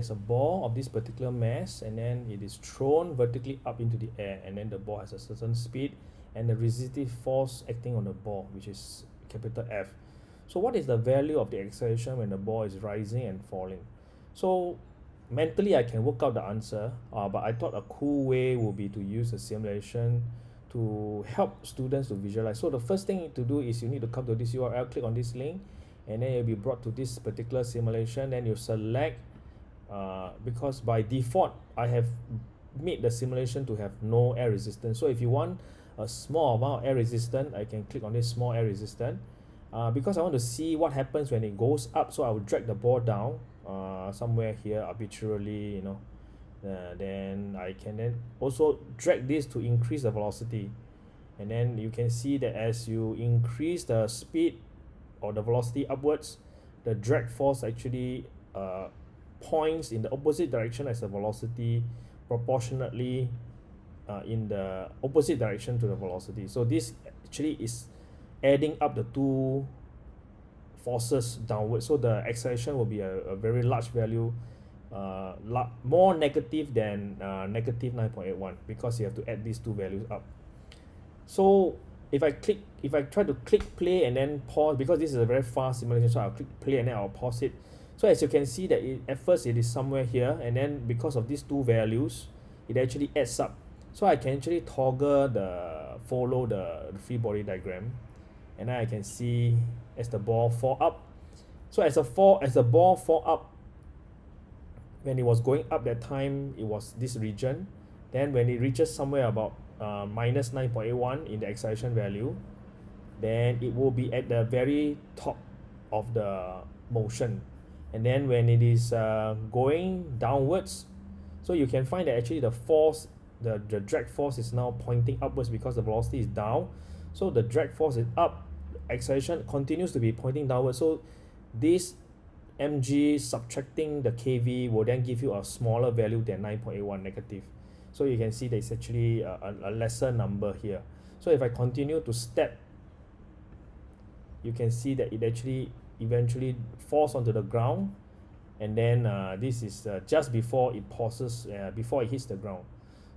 there's a ball of this particular mass and then it is thrown vertically up into the air and then the ball has a certain speed and the resistive force acting on the ball which is capital F. So what is the value of the acceleration when the ball is rising and falling? So mentally I can work out the answer uh, but I thought a cool way would be to use a simulation to help students to visualize. So the first thing to do is you need to come to this URL click on this link and then you'll be brought to this particular simulation. Then you select uh, because by default I have made the simulation to have no air resistance. So if you want a small amount of air resistance I can click on this small air resistance uh, because I want to see what happens when it goes up so I will drag the ball down uh, somewhere here arbitrarily you know. Uh, then I can then also drag this to increase the velocity. And then you can see that as you increase the speed or the velocity upwards the drag force actually uh, points in the opposite direction as the velocity proportionately uh, in the opposite direction to the velocity. So this actually is adding up the two forces downward. so the acceleration will be a, a very large value uh, more negative than uh, negative 9.81 because you have to add these two values up. So if I click if I try to click play and then pause because this is a very fast simulation so I'll click play and then I'll pause it so as you can see that it, at first it is somewhere here and then because of these two values it actually adds up. So I can actually toggle the follow the free body diagram and then I can see as the ball fall up. So as a fall as the ball fall up when it was going up that time it was this region. Then when it reaches somewhere about uh, minus 9.81 in the acceleration value then it will be at the very top of the motion and then when it is uh, going downwards so you can find that actually the force the, the drag force is now pointing upwards because the velocity is down. So the drag force is up acceleration continues to be pointing downwards. So this mg subtracting the kv will then give you a smaller value than 9.81 negative. So you can see there's actually a, a lesser number here. So if I continue to step you can see that it actually eventually falls onto the ground and then uh, this is uh, just before it pauses uh, before it hits the ground.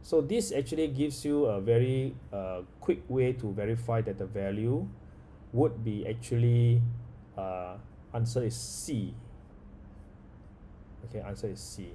So this actually gives you a very uh, quick way to verify that the value would be actually uh, answer is C. Okay answer is C